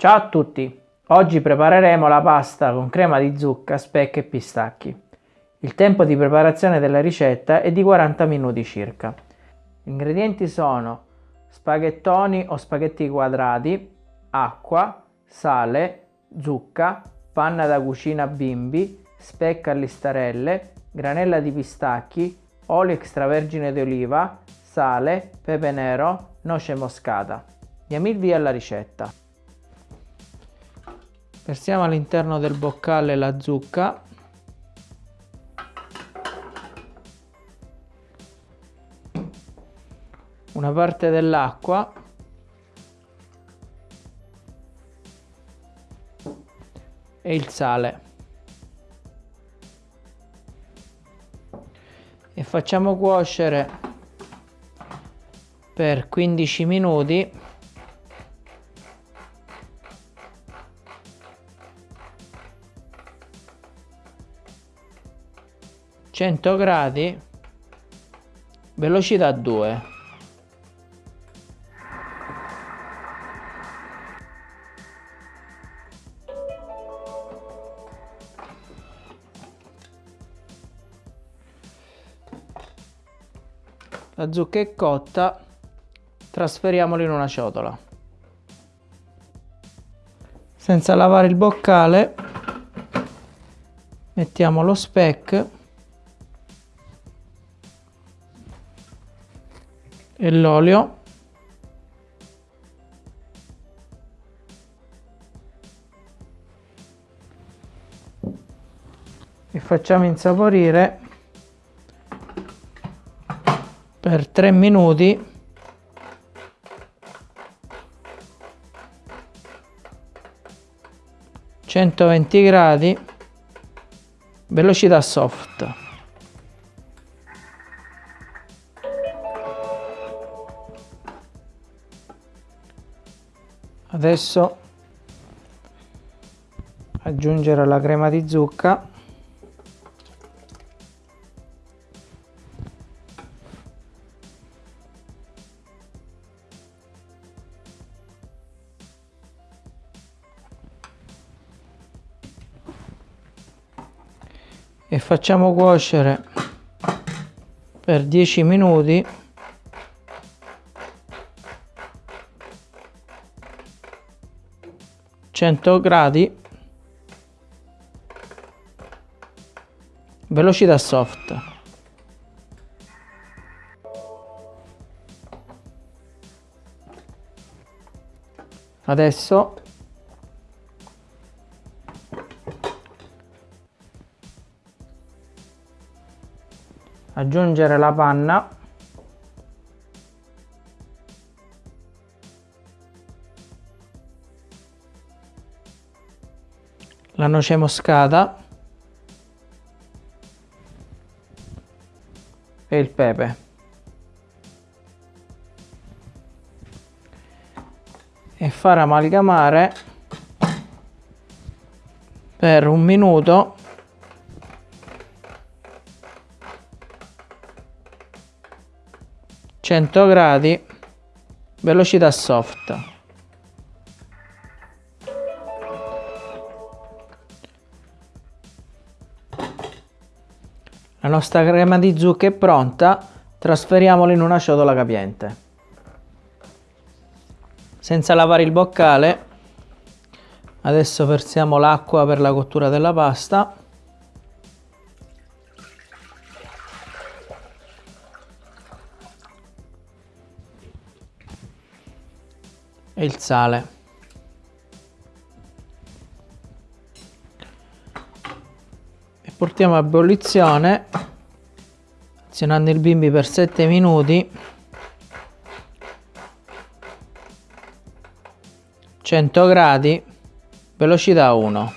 Ciao a tutti! Oggi prepareremo la pasta con crema di zucca, speck e pistacchi. Il tempo di preparazione della ricetta è di 40 minuti circa. Gli ingredienti sono spaghettoni o spaghetti quadrati, acqua, sale, zucca, panna da cucina bimbi, speck a listarelle, granella di pistacchi, olio extravergine di oliva, sale, pepe nero, noce moscata. Diamo il via alla ricetta. Versiamo all'interno del boccale la zucca. Una parte dell'acqua. E il sale. E facciamo cuocere per 15 minuti 100 gradi velocità 2 la zucca è cotta trasferiamola in una ciotola. Senza lavare il boccale mettiamo lo speck e l'olio? E facciamo insaporire per 3 minuti. centoventi gradi velocità soft adesso aggiungere la crema di zucca. E facciamo cuocere per 10 minuti 100 gradi. Velocità soft. Adesso. Aggiungere la panna la noce moscata e il pepe. E far amalgamare per un minuto gradi velocità soft La nostra crema di zucca è pronta, trasferiamola in una ciotola capiente. Senza lavare il boccale, adesso versiamo l'acqua per la cottura della pasta. E il sale. Portiamo a ebollizione azionando il bimbi per 7 minuti. 100 gradi velocità 1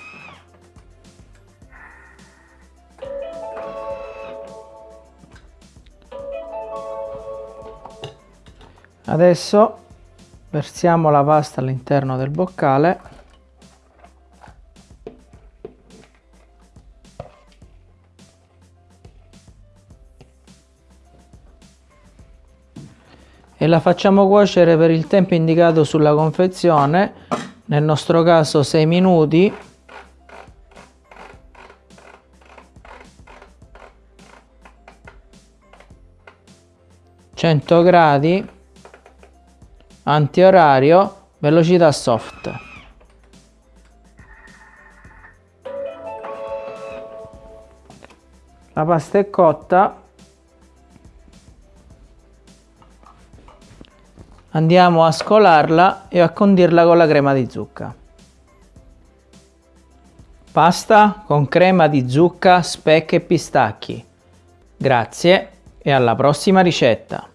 adesso versiamo la pasta all'interno del boccale e la facciamo cuocere per il tempo indicato sulla confezione nel nostro caso 6 minuti. Gradi, antiorario, velocità soft. La pasta è cotta, Andiamo a scolarla e a condirla con la crema di zucca. Pasta con crema di zucca, speck e pistacchi. Grazie e alla prossima ricetta!